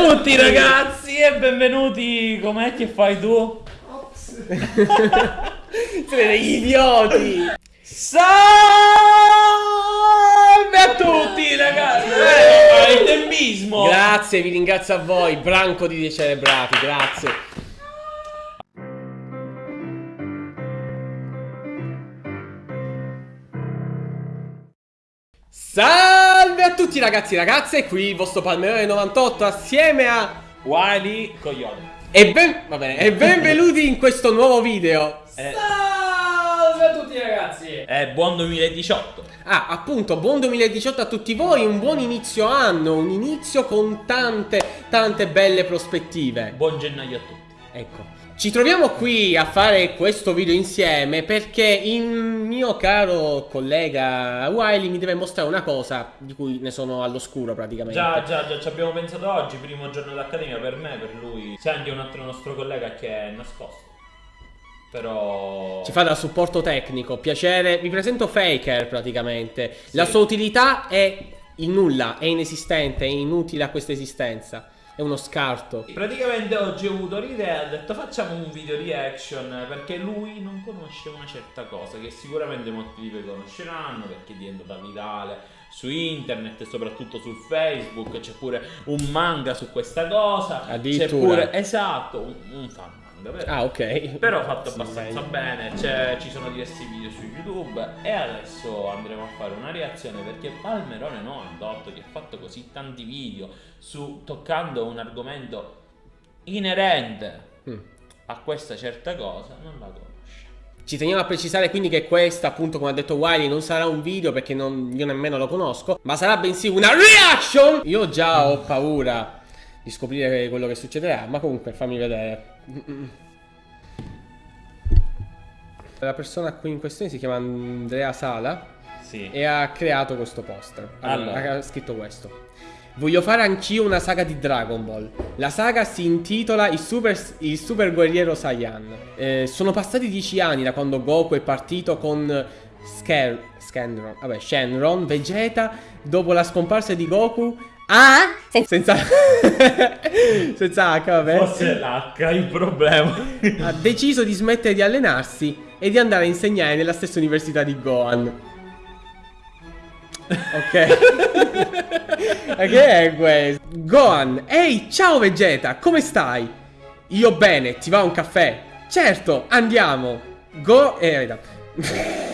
a tutti ragazzi e benvenuti. Com'è che fai tu? Siete degli idioti! Salve a tutti ragazzi! Eh, il tempismo! Grazie, vi ringrazio a voi, branco di decelebrati, grazie. Salve a tutti ragazzi e ragazze, qui il vostro Palmerone 98 assieme a Wily Coglione. e, ben... va bene, e benvenuti in questo nuovo video. Eh, Salve a tutti ragazzi! è buon 2018. Ah, appunto, buon 2018 a tutti voi, un buon inizio anno, un inizio con tante, tante belle prospettive. Buon gennaio a tutti. Ecco, ci troviamo qui a fare questo video insieme perché il mio caro collega Wiley mi deve mostrare una cosa di cui ne sono all'oscuro praticamente. Già, già, già, ci abbiamo pensato oggi, primo giorno dell'accademia per me, per lui. C'è anche un altro nostro collega che è nascosto. Però... Ci fa da supporto tecnico, piacere. Vi presento Faker praticamente. La Sì. sua utilità è il nulla, è inesistente, è inutile a questa esistenza. È uno scarto. Praticamente oggi ho avuto l'idea, ho detto facciamo un video reaction perché lui non conosce una certa cosa che sicuramente molti di voi conosceranno perché è diventata virale su internet e soprattutto su Facebook, c'è pure un manga su questa cosa, c'è Addirittura. pure, esatto, un, un fan manga, vero? Ah, ok. Però fatto abbastanza bene, ci sono diversi video su YouTube e adesso andremo a fare una reazione perché Palmerone 98 che ha fatto così tanti video su toccando un argomento inerente Mm. a questa certa cosa non la conosce. Ci teniamo a precisare quindi che questa, appunto, come ha detto Wiley, non sarà un video perché non- io nemmeno lo conosco, ma sarà bensì una reaction! Io già ho paura di scoprire quello che succederà, ma comunque fammi vedere. La persona qui in questione si chiama Andrea Sala Sì. e ha creato questo poster. Allora, Allora. ha scritto questo. Voglio fare anch'io una saga di Dragon Ball. La saga si intitola Il Super, il super Guerriero Saiyan. Eh, sono passati dieci anni da quando Goku è partito con Sker, Shenron, vabbè, Shenron, Vegeta, dopo la scomparsa di Goku. Ah! Senza... Senza H, vabbè. Forse l'H è il problema. Ha deciso di smettere di allenarsi e di andare a insegnare nella stessa università di Gohan. Ok. Ma che è questo? Gohan, ehi, ciao Vegeta, come stai? Io bene, ti va un caffè? Certo, andiamo. Go... Eh, aspetta.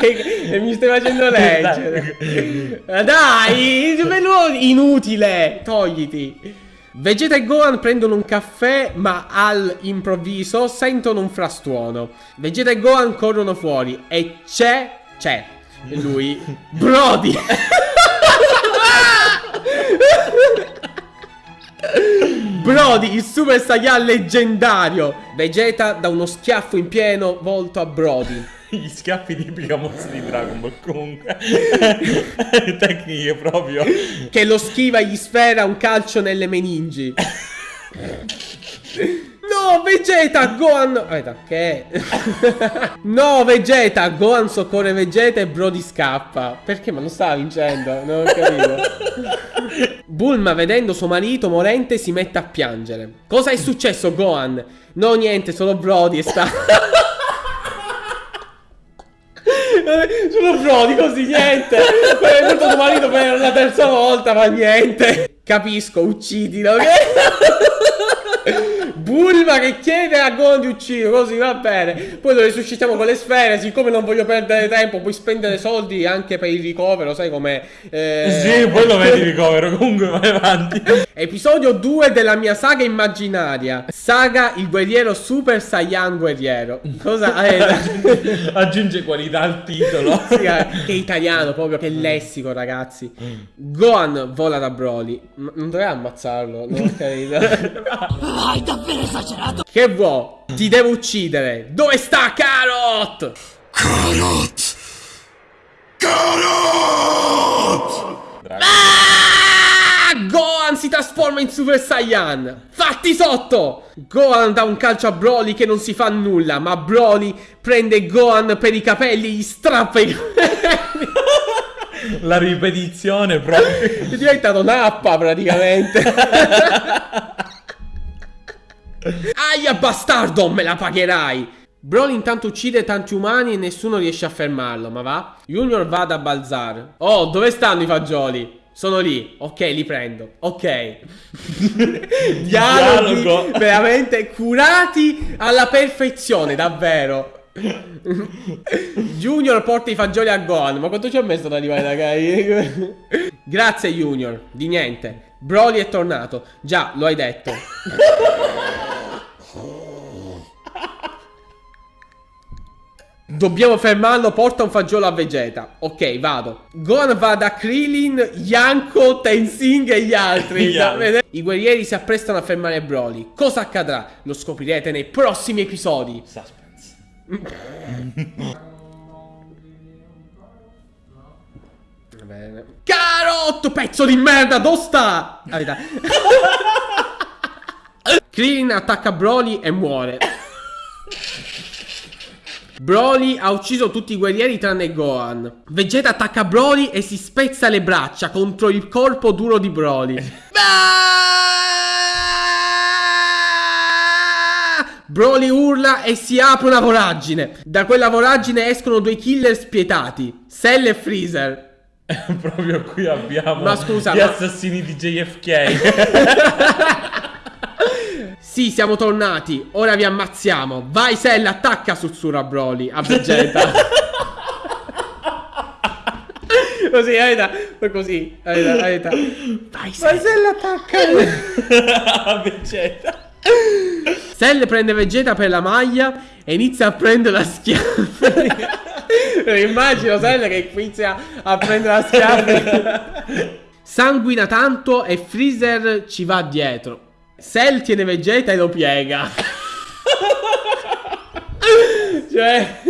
e, mi stai facendo leggere. Dai, inutile, togliti. Vegeta e Gohan prendono un caffè, ma all'improvviso sentono un frastuono. Vegeta e Gohan corrono fuori e c'è. C'è. Lui. Brody! Brody, il Super Saiyan leggendario! Vegeta dà uno schiaffo in pieno volto a Brody. Gli schiaffi tipica mossa di Dragon Ball comunque. Tecniche proprio. che lo schiva e gli sfera un calcio nelle meningi. No, Vegeta, Gohan... Aspetta, che è? no, Vegeta, Gohan soccorre Vegeta e Brody scappa. Perché? Ma non stava vincendo, non ho capito. Bulma, vedendo suo marito morente, si mette a piangere. Cosa è successo, Gohan? No, niente, solo Brody e sta... Sono Brody così, niente. Poi è venuto tuo marito per la terza volta, ma niente. Capisco, uccidilo. ok? Bulma che chiede a Gohan di uccidere, così va bene. Poi lo risuscitiamo con le sfere, siccome non voglio perdere tempo, puoi spendere soldi anche per il ricovero, sai com'è? Eh, Sì, poi lo vedi ricovero, comunque vai avanti. Episodio 2 della mia saga immaginaria. Saga il guerriero Super Saiyan guerriero. Cosa? Eh, Aggiunge qualità al titolo. Sì, eh, che italiano proprio, che lessico ragazzi. Gohan vola da Broly. Non dovrei ammazzarlo, non ho capito. Hai davvero esagerato! che vuoi? Ti devo uccidere. Dove sta Carrot? Carrot! Carrot! Ah! Gohan si trasforma in Super Saiyan. Fatti sotto! Gohan dà un calcio a Broly che non si fa nulla, ma Broly prende Gohan per i capelli e gli strappa i capelli. La ripetizione proprio. È diventato nappa praticamente. Aia bastardo, me la pagherai. Broly intanto uccide tanti umani e nessuno riesce a fermarlo, ma va? Junior va da Balzar. Oh, dove stanno i fagioli? Sono lì. Ok, li prendo. Ok. Dialoghi Dialogo. veramente curati alla perfezione, davvero. Junior porta i fagioli a Gohan. Ma quanto ci ha messo ad arrivare Kai? Grazie Junior, di niente. Broly è tornato. Già, lo hai detto. Dobbiamo fermarlo, porta un fagiolo a Vegeta. Ok, vado. Gohan va da Krillin, Yanko, Tenzing e gli altri. I guerrieri si apprestano a fermare Broly. Cosa accadrà? Lo scoprirete nei prossimi episodi. Suspense. Va bene. Carotto, pezzo di merda, dove sta? Ah. Krillin attacca Broly e muore. Broly ha ucciso tutti i guerrieri tranne Gohan. Vegeta attacca Broly e si spezza le braccia contro il corpo duro di Broly. Broly urla e si apre una voragine. Da quella voragine escono due killer spietati, Cell e Freezer. proprio qui abbiamo Ma scusa, gli ma- assassini di JFK. Sì, siamo tornati. Ora vi ammazziamo. Vai, Cell, attacca Sutsura Broly a Vegeta. così, Aida. Così, Aida, Aida. Vai, Cell, attacca. Vegeta. Cell prende Vegeta per la maglia e inizia a prendere la schiaffa. Immagino Cell che inizia a prendere la schiaffa. Sanguina tanto e Freezer ci va dietro. Cell tiene Vegeta e lo piega. cioè...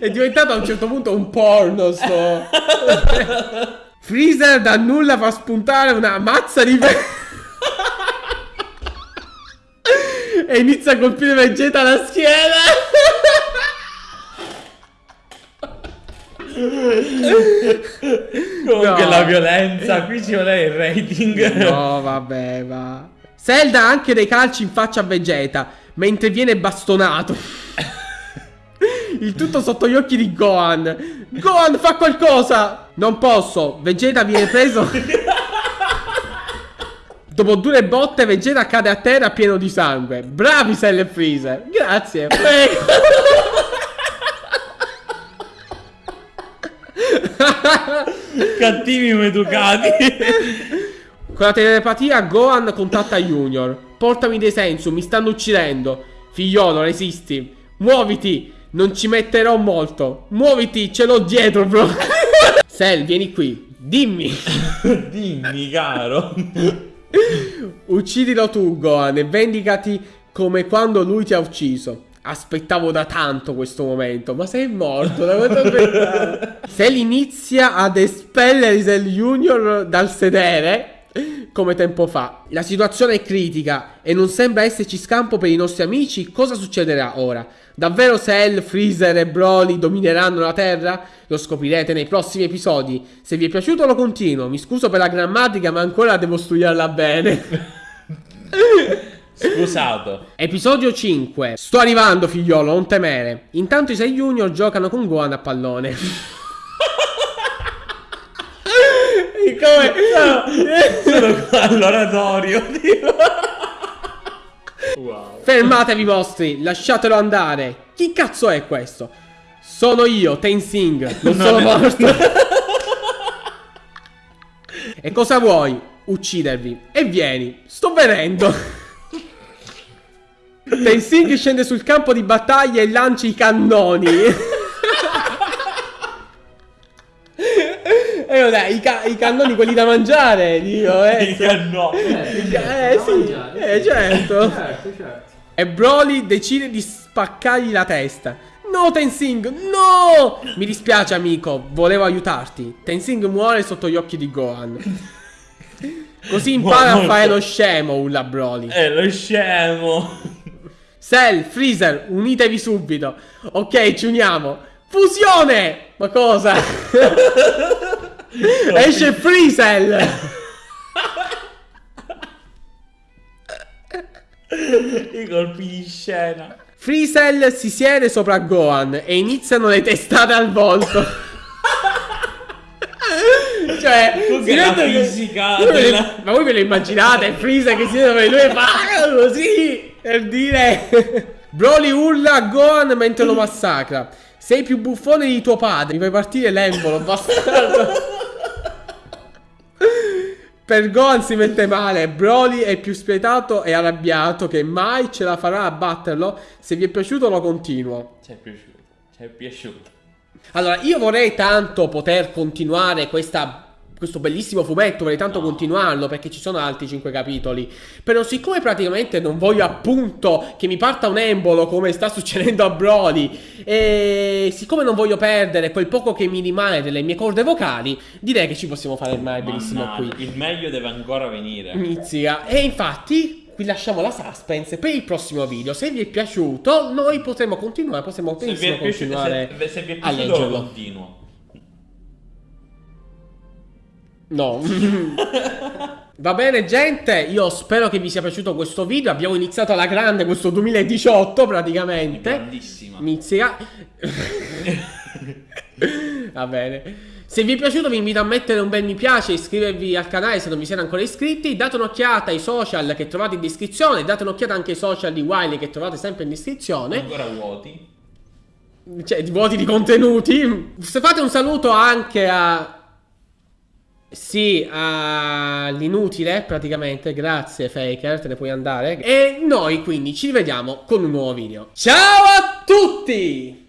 È diventato a un certo punto un porno sto... Freezer da nulla fa spuntare una mazza di... e inizia a colpire Vegeta alla schiena. Comunque No. la violenza, qui ci vuole il rating. No, vabbè, va. Cell dà anche dei calci in faccia a Vegeta mentre viene bastonato. Il tutto sotto gli occhi di Gohan. Gohan, fa qualcosa! Non posso. Vegeta viene preso. Dopo due botte, Vegeta cade a terra pieno di sangue. Bravi Cell e Freezer. Grazie. Cattivi maleducati. Con la telepatia Gohan contatta Junior. Portami dei sensu, mi stanno uccidendo. Figliolo, resisti. Muoviti, non ci metterò molto. Muoviti, ce l'ho dietro, bro. Cell, vieni qui. Dimmi. Dimmi, caro. Uccidilo tu, Gohan, e vendicati come quando lui ti ha ucciso. Aspettavo da tanto questo momento, ma sei morto, da quanto aspettavo? Cell inizia ad espellere Cell Junior dal sedere, come tempo fa. La situazione è critica e non sembra esserci scampo per i nostri amici. Cosa succederà ora? Davvero Cell, Freezer e Broly domineranno la Terra? Lo scoprirete nei prossimi episodi. Se vi è piaciuto lo continuo. Mi scuso per la grammatica, ma ancora devo studiarla bene. Scusato. Episodio 5. Sto arrivando, figliolo, non temere. Intanto i 6 junior giocano con Gohan a pallone. Come? Sono qua all'oratorio. tipo. wow. Fermatevi vostri, lasciatelo andare. Chi cazzo è questo? Sono io, Tenzing. Non sono è- morto. e cosa vuoi? Uccidervi. E vieni. Sto venendo. Tenzing scende sul campo di battaglia e lancia i cannoni. E vabbè, i, ca- i cannoni quelli da mangiare, Dio, eh. no. Eh sì, eh certo. Certo, certo. E Broly decide di spaccargli la testa. No, Tenzing, no! Mi dispiace, amico, volevo aiutarti. Tenzing muore sotto gli occhi di Gohan. Così impara a Molto. fare lo scemo, Ulla Broly. È lo scemo. Cell, Freezer, unitevi subito. Ok, ci uniamo. Fusione! Ma cosa? Esce Freezel! I colpi di scena. Freezel si siede sopra Gohan e iniziano le testate al volto. cioè, si la che- fisica le- della- Ma voi ve lo immaginate? Freezer che si siede sopra di lui e fa così per dire. Broly urla a Gohan mentre lo massacra. Sei più buffone di tuo padre. Mi fai partire l'embolo, bastardo. Per Gohan si mette male, Broly è più spietato e arrabbiato che mai ce la farà a batterlo. Se vi è piaciuto lo continuo. Ci è piaciuto. Ci è piaciuto. Allora, io vorrei tanto poter continuare questa- questo bellissimo fumetto, vorrei tanto continuarlo perché ci sono altri 5 capitoli. Però siccome praticamente non voglio appunto che mi parta un embolo come sta succedendo a Broly e siccome non voglio perdere quel poco che mi rimane delle mie corde vocali, direi che ci possiamo fare ormai benissimo Mannaggia, qui. Il meglio deve ancora venire. Inizia. E infatti qui lasciamo la suspense per il prossimo video. Se vi è piaciuto, noi potremo continuare, possiamo Se vi benissimo è piaciuto, continuare se, se vi è a piaciuto lo leggerlo. continuo. No. Va bene gente, io spero che vi sia piaciuto questo video. Abbiamo iniziato alla grande questo 2018 praticamente. Grandissima. Inizia. Va bene. Se vi è piaciuto vi invito a mettere un bel mi piace, iscrivervi al canale se non vi siete ancora iscritti, date un'occhiata ai social che trovate in descrizione, date un'occhiata anche ai social di Wiley che trovate sempre in descrizione, Ancora vuoti. cioè di vuoti di contenuti. Se fate un saluto anche a... Sì, all'inutile praticamente, grazie Faker, te ne puoi andare. E noi quindi ci rivediamo con un nuovo video. Ciao a tutti!